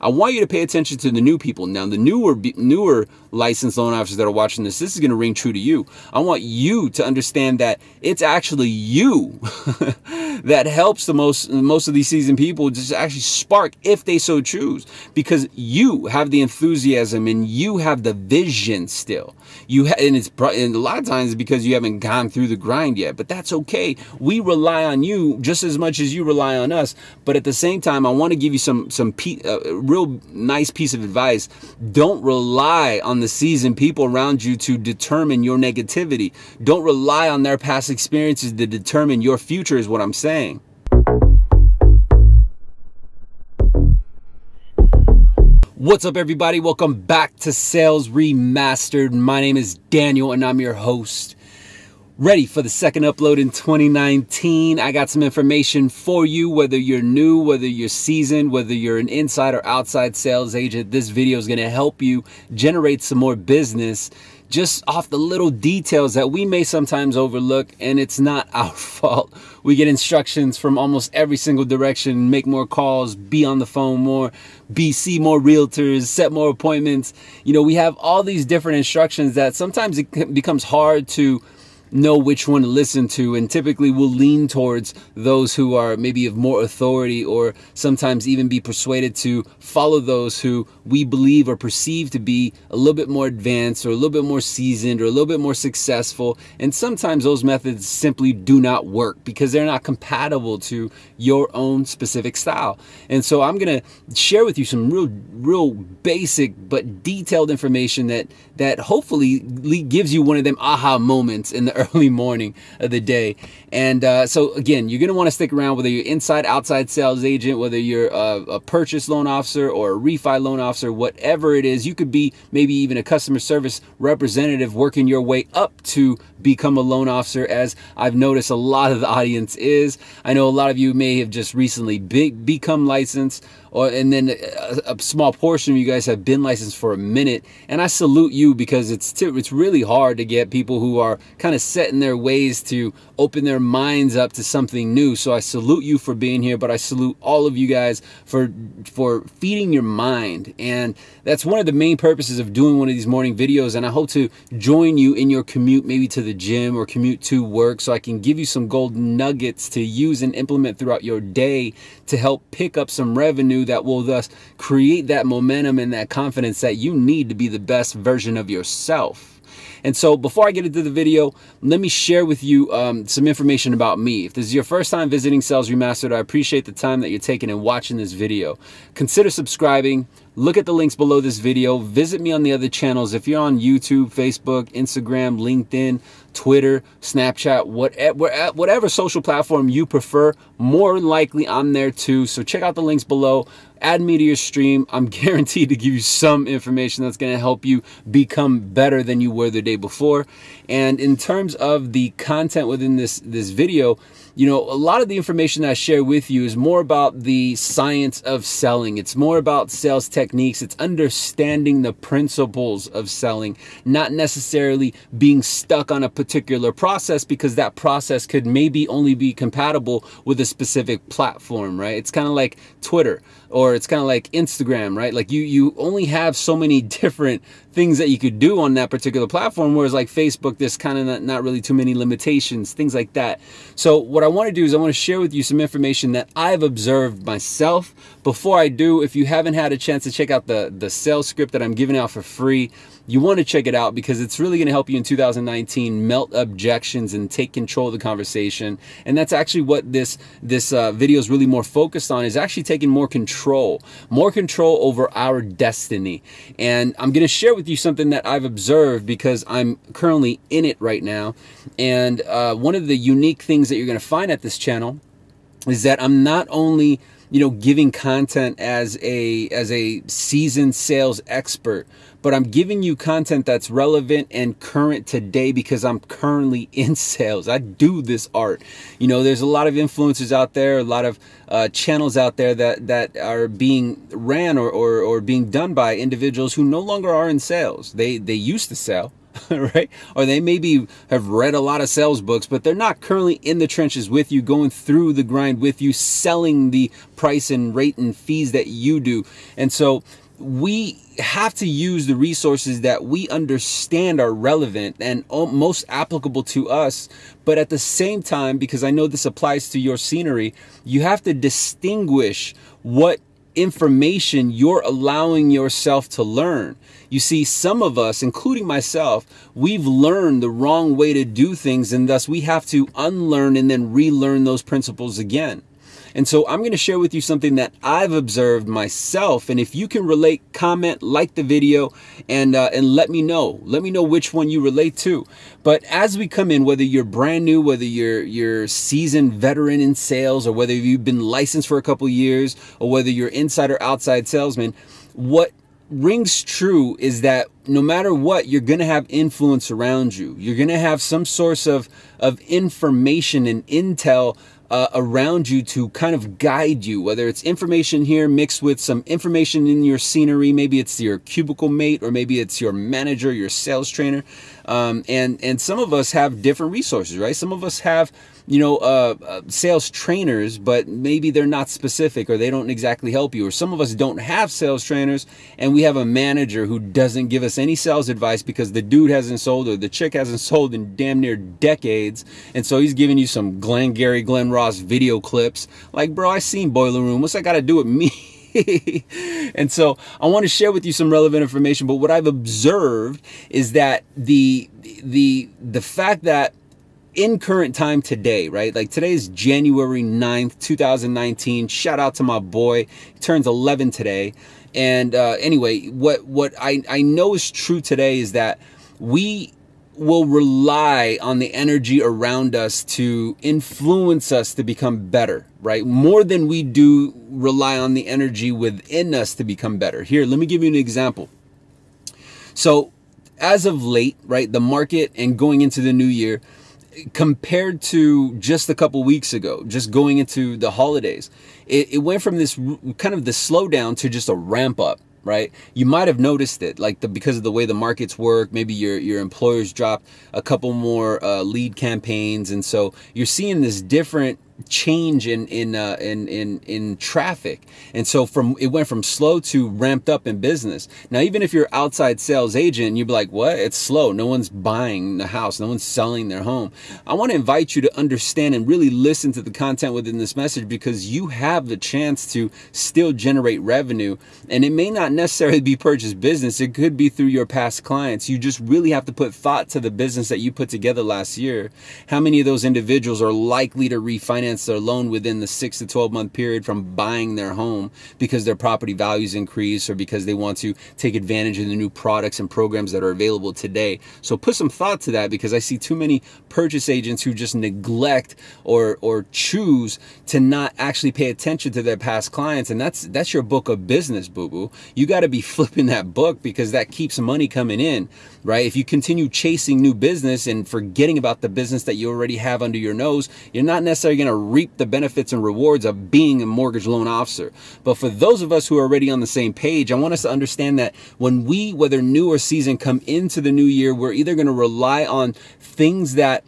I want you to pay attention to the new people. Now, the newer newer licensed loan officers that are watching this, this is going to ring true to you. I want you to understand that it's actually you that helps the most most of these seasoned people just actually spark if they so choose because you have the enthusiasm and you have the vision still. You and it's and a lot of times it's because you haven't gone through the grind yet, but that's okay. We rely on you just as much as you rely on us, but at the same time, I want to give you some some pe- uh, real nice piece of advice. Don't rely on the seasoned people around you to determine your negativity. Don't rely on their past experiences to determine your future, is what I'm saying. What's up, everybody? Welcome back to Sales Remastered. My name is Daniel, and I'm your host ready for the second upload in 2019. I got some information for you, whether you're new, whether you're seasoned, whether you're an inside or outside sales agent. This video is going to help you generate some more business just off the little details that we may sometimes overlook and it's not our fault. We get instructions from almost every single direction, make more calls, be on the phone more, be see more realtors, set more appointments. You know, we have all these different instructions that sometimes it becomes hard to know which one to listen to and typically will lean towards those who are maybe of more authority or sometimes even be persuaded to follow those who we believe or perceive to be a little bit more advanced or a little bit more seasoned or a little bit more successful. And sometimes those methods simply do not work because they're not compatible to your own specific style. And so i'm going to share with you some real real basic but detailed information that that hopefully gives you one of them aha moments in the early morning of the day. And uh, so again, you're going to want to stick around whether you're inside, outside sales agent, whether you're a, a purchase loan officer or a refi loan officer, whatever it is. You could be maybe even a customer service representative working your way up to become a loan officer as I've noticed a lot of the audience is. I know a lot of you may have just recently be, become licensed or and then a, a, small portion of you guys have been licensed for a minute and I salute you because it's it's really hard to get people who are kind of set in their ways to open their minds up to something new. So I salute you for being here, but I salute all of you guys for for feeding your mind. And that's one of the main purposes of doing one of these morning videos and I hope to join you in your commute maybe to the gym or commute to work so I can give you some golden nuggets to use and implement throughout your day to help pick up some revenue that will thus create that momentum and that confidence that you need to be the best version of yourself. And so before I get into the video, let me share with you um, some information about me. If this is your first time visiting Sales Remastered, I appreciate the time that you're taking and watching this video. Consider subscribing. Look at the links below this video. Visit me on the other channels. If you're on YouTube, Facebook, Instagram, LinkedIn, Twitter, Snapchat, whatever eh, eh, whatever social platform you prefer, more likely I'm there too. So check out the links below add me to your stream. I'm guaranteed to give you some information that's going to help you become better than you were the day before. And in terms of the content within this, this video, you know, a lot of the information I share with you is more about the science of selling. It's more about sales techniques. It's understanding the principles of selling, not necessarily being stuck on a particular process because that process could maybe only be compatible with a specific platform, right? It's kind of like Twitter or it's kind of like Instagram, right? Like you, you only have so many different things that you could do on that particular platform. Whereas like Facebook, there's kind of not, not really too many limitations, things like that. So what I want to do is I want to share with you some information that I've observed myself. Before I do, if you haven't had a chance to check out the, the sales script that I'm giving out for free, you want to check it out because it's really going to help you in 2019 melt objections and take control of the conversation. And that's actually what this this uh, video is really more focused on is actually taking more control, more control over our destiny. And I'm going to share with you something that I've observed because I'm currently in it right now. And uh, one of the unique things that you're going to find at this channel is that I'm not only you know giving content as a as a seasoned sales expert but I'm giving you content that's relevant and current today because I'm currently in sales. I do this art. You know, there's a lot of influencers out there, a lot of uh, channels out there that, that are being ran or, or, or being done by individuals who no longer are in sales. They, they used to sell right? Or they maybe have read a lot of sales books, but they're not currently in the trenches with you, going through the grind with you, selling the price and rate and fees that you do. And so we have to use the resources that we understand are relevant and most applicable to us. But at the same time, because I know this applies to your scenery, you have to distinguish what information you're allowing yourself to learn. You see, some of us, including myself, we've learned the wrong way to do things, and thus we have to unlearn and then relearn those principles again. And so I'm going to share with you something that I've observed myself. And if you can relate, comment, like the video, and uh, and let me know. Let me know which one you relate to. But as we come in, whether you're brand new, whether you're you're seasoned veteran in sales, or whether you've been licensed for a couple years, or whether you're inside or outside salesman, what rings true is that no matter what, you're going to have influence around you. You're going to have some source of, of information and intel uh, around you to kind of guide you, whether it's information here mixed with some information in your scenery. Maybe it's your cubicle mate, or maybe it's your manager, your sales trainer. Um, and, and some of us have different resources, right? Some of us have you know, uh, uh, sales trainers, but maybe they're not specific or they don't exactly help you. Or some of us don't have sales trainers and we have a manager who doesn't give us any sales advice because the dude hasn't sold or the chick hasn't sold in damn near decades. And so he's giving you some Glengarry Glen Ross video clips. Like, bro, I seen Boiler Room. What's that got to do with me? and so I want to share with you some relevant information. But what I've observed is that the the the fact that in current time today, right? Like today is January 9th, 2019. Shout out to my boy. He turns 11 today. And uh, anyway, what, what I, I know is true today is that we will rely on the energy around us to influence us to become better, right? More than we do rely on the energy within us to become better. Here, let me give you an example. So, as of late, right, the market and going into the new year, compared to just a couple weeks ago, just going into the holidays, it, it went from this kind of the slowdown to just a ramp up right? You might have noticed it, like the because of the way the markets work. Maybe your your employers dropped a couple more uh, lead campaigns, and so you're seeing this different change in in uh, in in in traffic. And so from it went from slow to ramped up in business. Now even if you're outside sales agent you'd be like what? It's slow. No one's buying the house. No one's selling their home. I want to invite you to understand and really listen to the content within this message because you have the chance to still generate revenue. And it may not necessarily be purchase business. It could be through your past clients. You just really have to put thought to the business that you put together last year. How many of those individuals are likely to refinance refinance their loan within the six to 12 month period from buying their home because their property values increase or because they want to take advantage of the new products and programs that are available today. So put some thought to that because I see too many purchase agents who just neglect or, or choose to not actually pay attention to their past clients. And that's, that's your book of business, boo boo. You got to be flipping that book because that keeps money coming in, right? If you continue chasing new business and forgetting about the business that you already have under your nose, you're not necessarily going reap the benefits and rewards of being a mortgage loan officer. But for those of us who are already on the same page, I want us to understand that when we, whether new or seasoned, come into the new year, we're either going to rely on things that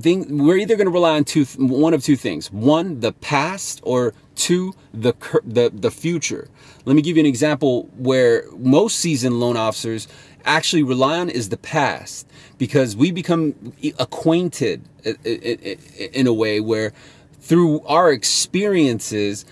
thing, we're either going to rely on two, one of two things. One, the past, or two, the, the, the future. Let me give you an example where most seasoned loan officers actually rely on is the past because we become acquainted in a way where through our experiences,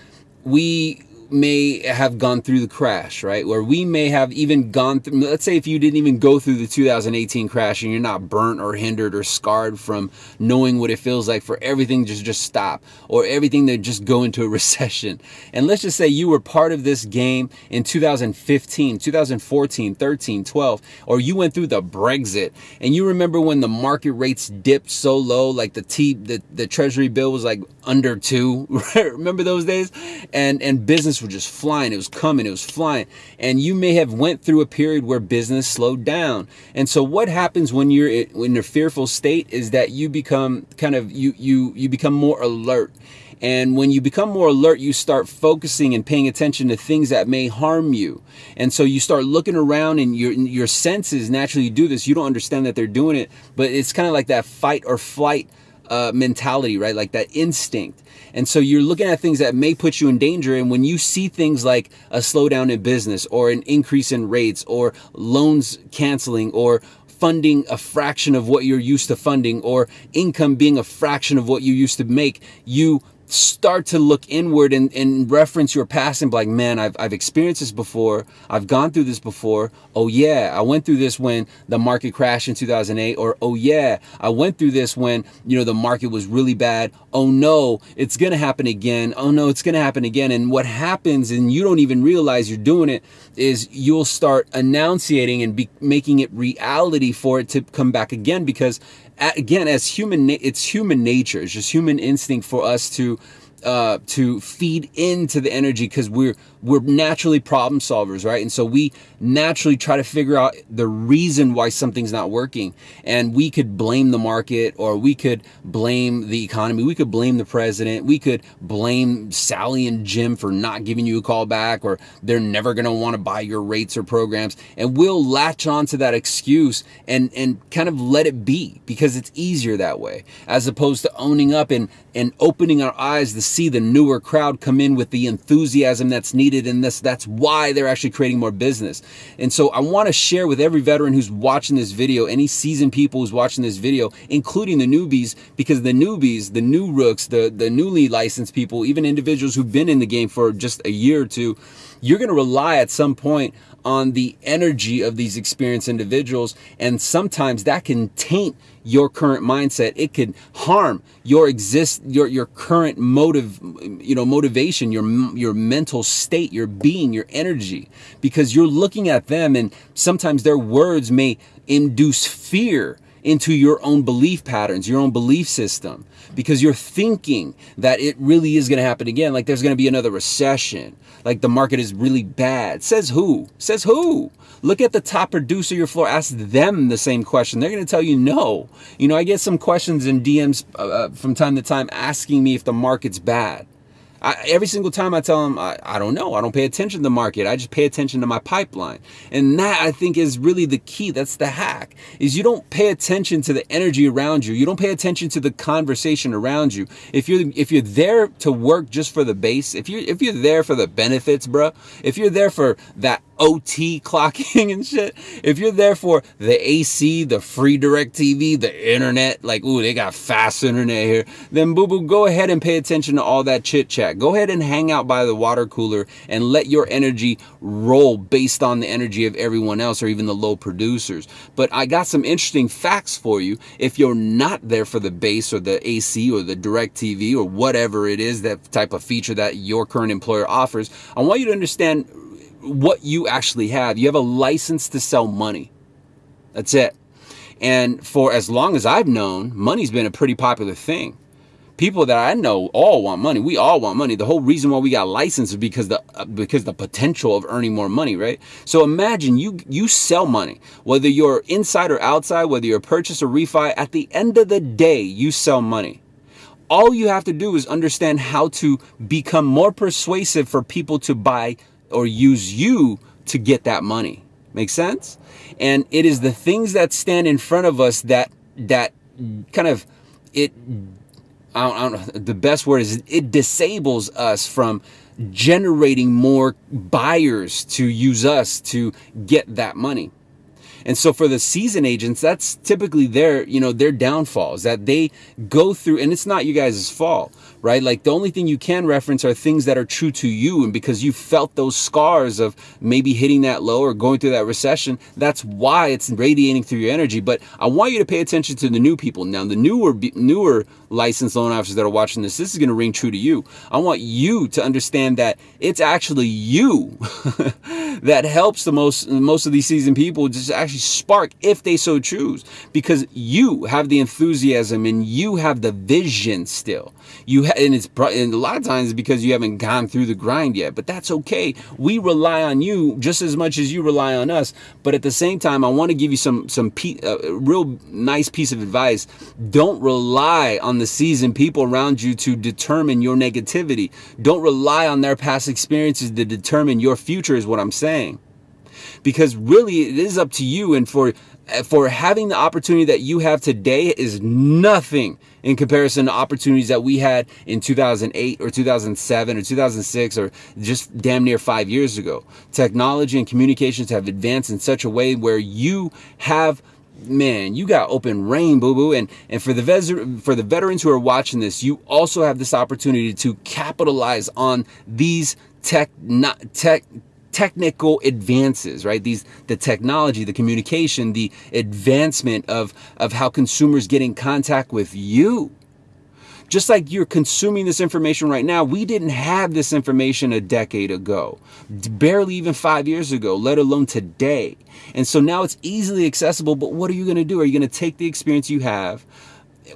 we may have gone through the crash, right? Where we may have even gone through, let's say if you didn't even go through the 2018 crash and you're not burnt or hindered or scarred from knowing what it feels like for everything to just stop or everything to just go into a recession. And let's just say you were part of this game in 2015, 2014, 13, 12, or you went through the Brexit and you remember when the market rates dipped so low, like the T, the, the treasury bill was like under two, remember those days? And, and business business just flying. It was coming. It was flying. And you may have went through a period where business slowed down. And so what happens when you're in a fearful state is that you become kind of, you, you, you become more alert And when you become more alert, you start focusing and paying attention to things that may harm you. And so you start looking around and your, your senses naturally do this. You don't understand that they're doing it, but it's kind of like that fight or flight uh, mentality, right? Like that instinct. And so you're looking at things that may put you in danger. And when you see things like a slowdown in business or an increase in rates or loans canceling or funding a fraction of what you're used to funding or income being a fraction of what you used to make, you start to look inward and, and reference your past and be like, man, I've, I've experienced this before. I've gone through this before. Oh yeah, I went through this when the market crashed in 2008 or oh yeah, I went through this when, you know, the market was really bad. Oh no, it's going to happen again. Oh no, it's going to happen again. And what happens and you don't even realize you're doing it is you'll start enunciating and be making it reality for it to come back again because again, as human, it's human nature. It's just human instinct for us to uh, to feed into the energy because we're we're naturally problem solvers, right? And so we naturally try to figure out the reason why something's not working. And we could blame the market or we could blame the economy. We could blame the president. We could blame Sally and Jim for not giving you a call back or they're never going to want to buy your rates or programs. And we'll latch on to that excuse and, and kind of let it be because it's easier that way as opposed to owning up and, and opening our eyes to see the newer crowd come in with the enthusiasm that's needed needed in this. That's why they're actually creating more business. And so I want to share with every veteran who's watching this video, any seasoned people who's watching this video, including the newbies, because the newbies, the new rooks, the, the newly licensed people, even individuals who've been in the game for just a year or two, you're going to rely at some point on the energy of these experienced individuals. And sometimes that can taint your current mindset. It could harm your exist, your, your current motive, you know, motivation, your, your mental state, your being, your energy, because you're looking at them and sometimes their words may induce fear into your own belief patterns, your own belief system, because you're thinking that it really is going to happen again. Like there's going to be another recession. Like the market is really bad. Says who? Says who? Look at the top producer your floor. Ask them the same question. They're going to tell you no. You know, I get some questions in DMs uh, uh, from time to time asking me if the market's bad. I, every single time I tell them, I, I don't know. I don't pay attention to the market. I just pay attention to my pipeline. And that I think is really the key. That's the hack is you don't pay attention to the energy around you. You don't pay attention to the conversation around you. If you're, if you're there to work just for the base, if you're, if you're there for the benefits, bro, if you're there for that OT clocking and shit. If you're there for the AC, the free direct TV, the internet, like, ooh, they got fast internet here, then boo boo, go ahead and pay attention to all that chit chat. Go ahead and hang out by the water cooler and let your energy roll based on the energy of everyone else or even the low producers. But I got some interesting facts for you. If you're not there for the base or the AC or the direct TV or whatever it is, that type of feature that your current employer offers, I want you to understand what you actually have. You have a license to sell money. That's it. And for as long as I've known, money's been a pretty popular thing. People that I know all want money. We all want money. The whole reason why we got licensed is because the uh, because the potential of earning more money, right? So imagine you you sell money, whether you're inside or outside, whether you're a purchase or refi. At the end of the day, you sell money all you have to do is understand how to become more persuasive for people to buy or use you to get that money. Make sense? And it is the things that stand in front of us that that kind of it I don't, I don't know, the best word is it disables us from generating more buyers to use us to get that money. And so for the season agents, that's typically their, you know, their downfalls that they go through, and it's not you guys' fault, right? Like the only thing you can reference are things that are true to you. And because you felt those scars of maybe hitting that low or going through that recession, that's why it's radiating through your energy. But I want you to pay attention to the new people. Now, the newer, newer licensed loan officers that are watching this, this is going to ring true to you. I want you to understand that it's actually you that helps the most most of these seasoned people just actually spark if they so choose because you have the enthusiasm and you have the vision still you and it's and a lot of times because you haven't gone through the grind yet but that's okay. We rely on you just as much as you rely on us but at the same time i want to give you some some uh, real nice piece of advice. Don't rely on the seasoned people around you to determine your negativity. Don't rely on their past experiences to determine your future is what i'm saying because really it is up to you and for eh, for having the opportunity that you have today is nothing in comparison to opportunities that we had in 2008 or 2007 or 2006 or just damn near five years ago. Technology and communications have advanced in such a way where you have man, you got open rain, boo boo. And and for the for the veterans who are watching this, you also have this opportunity to capitalize on these tech not tech technical advances, right? These the technology, the communication, the advancement of of how consumers get in contact with you. Just like you're consuming this information right now, we didn't have this information a decade ago, barely even five years ago, let alone today. And so now it's easily accessible, but what are you going to do? Are you going to take the experience you have?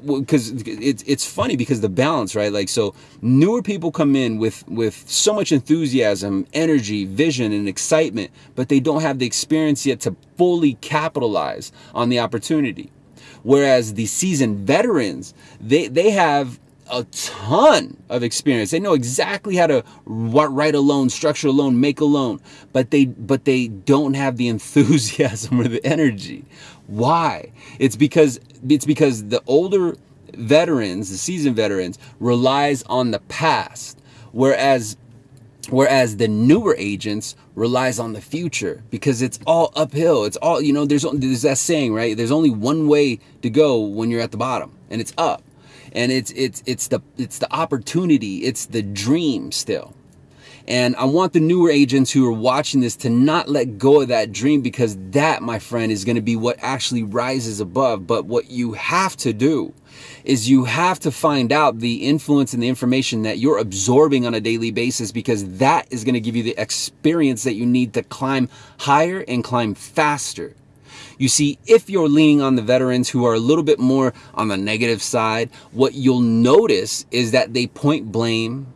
Because it's it's funny because the balance right like so newer people come in with with so much enthusiasm energy vision and excitement but they don't have the experience yet to fully capitalize on the opportunity whereas the seasoned veterans they they have a ton of experience. They know exactly how to write a loan, structure a loan, make a loan, but they but they don't have the enthusiasm or the energy. Why? It's because it's because the older veterans, the seasoned veterans, relies on the past, whereas whereas the newer agents relies on the future because it's all uphill. It's all you know. There's there's that saying right. There's only one way to go when you're at the bottom, and it's up. And it's it's it's the it's the opportunity. It's the dream still. And I want the newer agents who are watching this to not let go of that dream because that, my friend, is going to be what actually rises above. But what you have to do is you have to find out the influence and the information that you're absorbing on a daily basis because that is going to give you the experience that you need to climb higher and climb faster. You see, if you're leaning on the veterans who are a little bit more on the negative side, what you'll notice is that they point blame,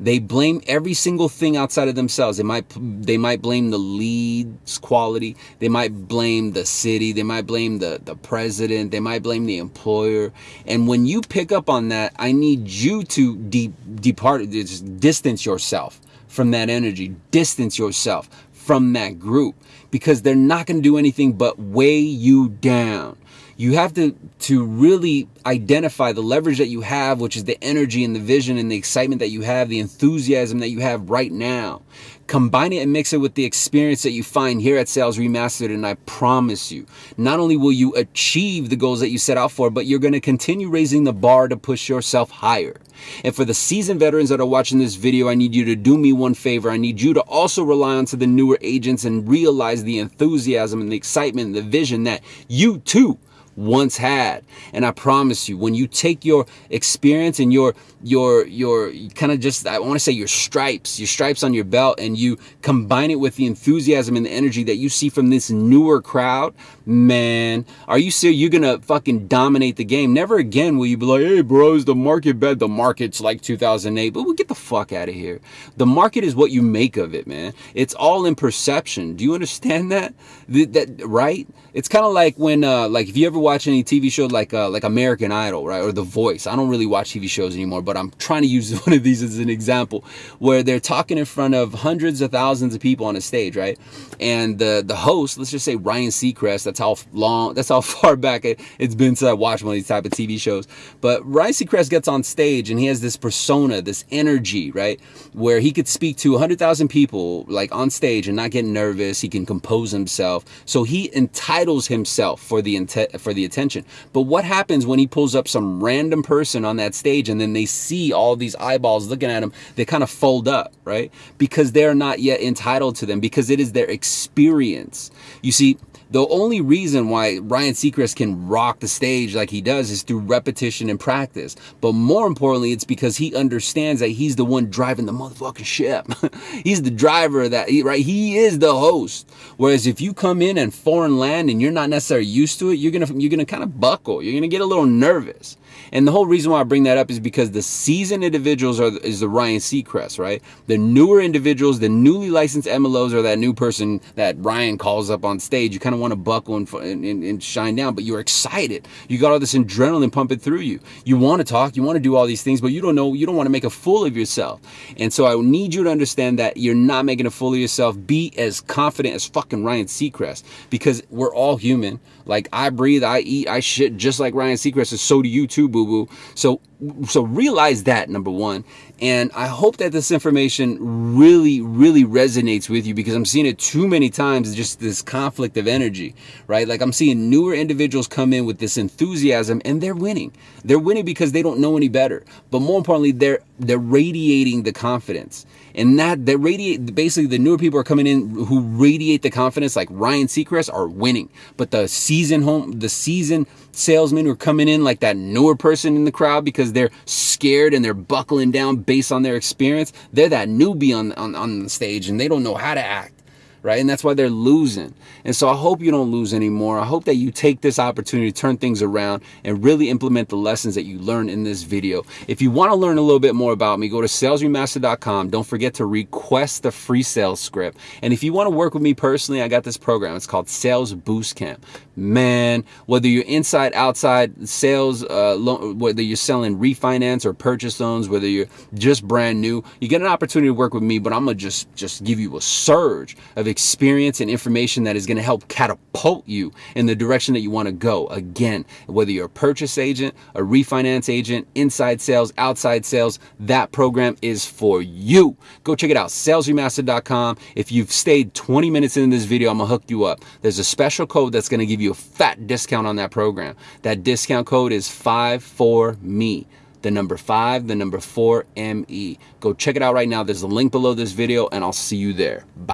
they blame every single thing outside of themselves. They might they might blame the lead's quality. They might blame the city. They might blame the the president. They might blame the employer. And when you pick up on that, I need you to de- depart, distance yourself from that energy. Distance yourself from that group because they're not going to do anything but weigh you down you have to to really identify the leverage that you have which is the energy and the vision and the excitement that you have the enthusiasm that you have right now. Combine it and mix it with the experience that you find here at sales remastered and i promise you not only will you achieve the goals that you set out for but you're going to continue raising the bar to push yourself higher. And for the seasoned veterans that are watching this video i need you to do me one favor. I need you to also rely on to the newer agents and realize the enthusiasm and the excitement and the vision that you too once had. And I promise you, when you take your experience and your your your kind of just I want to say your stripes, your stripes on your belt, and you combine it with the enthusiasm and the energy that you see from this newer crowd, man, are you serious? You're gonna fucking dominate the game. Never again will you be like, hey bros, the market bed, the market's like 2008, but we'll get the fuck out of here. The market is what you make of it, man. It's all in perception. Do you understand that? That, that right? It's kind of like when uh like if you ever watch any TV show like uh like American Idol, right? Or The Voice. I don't really watch TV shows anymore, but I'm trying to use one of these as an example where they're talking in front of hundreds of thousands of people on a stage, right? And the the host, let's just say Ryan Seacrest, that's how long, that's how far back it, has been since I watched one of these type of TV shows. But Ryan Seacrest gets on stage and he has this persona, this energy, right? Where he could speak to 100,000 people like on stage and not get nervous. He can compose himself. So he entitles himself for the for the attention. But what happens when he pulls up some random person on that stage and then they see all these eyeballs looking at him? They kind of fold up, right? Because they're not yet entitled to them because it is their experience. You see, the only reason why Ryan Seacrest can rock the stage like he does is through repetition and practice. But more importantly, it's because he understands that he's the one driving the motherfucking ship. he's the driver of that, right? He is the host. Whereas if you come in and foreign land and you're not necessarily used to it, you're gonna you're gonna kind of buckle. You're gonna get a little nervous. And the whole reason why I bring that up is because the seasoned individuals are is the Ryan Seacrest, right? The newer individuals, the newly licensed MLOs, are that new person that Ryan calls up on stage. You kind of want to buckle and, and, and, shine down, but you're excited. You got all this adrenaline pumping through you. You want to talk, you want to do all these things, but you don't know, you don't want to make a fool of yourself. And so I need you to understand that you're not making a fool of yourself. Be as confident as fucking Ryan Seacrest because we're all human. Like I breathe, I eat, I shit just like Ryan Seacrest, and so do you too, boo boo. So so realize that number one and i hope that this information really really resonates with you because i'm seeing it too many times just this conflict of energy right? Like i'm seeing newer individuals come in with this enthusiasm and they're winning. They're winning because they don't know any better but more importantly they're they're radiating the confidence. And that they radiate basically the newer people are coming in who radiate the confidence like ryan seacrest are winning. But the season home the season salesmen who are coming in like that newer person in the crowd because they're scared and they're buckling down based on their experience. They're that newbie on, on, on the stage and they don't know how to act right? And that's why they're losing. And so I hope you don't lose anymore. I hope that you take this opportunity to turn things around and really implement the lessons that you learned in this video. If you want to learn a little bit more about me, go to salesremaster.com. Don't forget to request the free sales script. And if you want to work with me personally, I got this program. It's called Sales Boost Camp. Man, whether you're inside, outside sales, uh, whether you're selling refinance or purchase loans, whether you're just brand new, you get an opportunity to work with me, but I'm going to just, just give you a surge of experience and information that is going to help catapult you in the direction that you want to go. Again, whether you're a purchase agent, a refinance agent, inside sales, outside sales, that program is for you. Go check it out, salesremaster.com. If you've stayed 20 minutes in this video, I'm going to hook you up. There's a special code that's going to give you a fat discount on that program. That discount code is 54ME the number five, the number four, ME. Go check it out right now. There's a link below this video, and I'll see you there. Bye.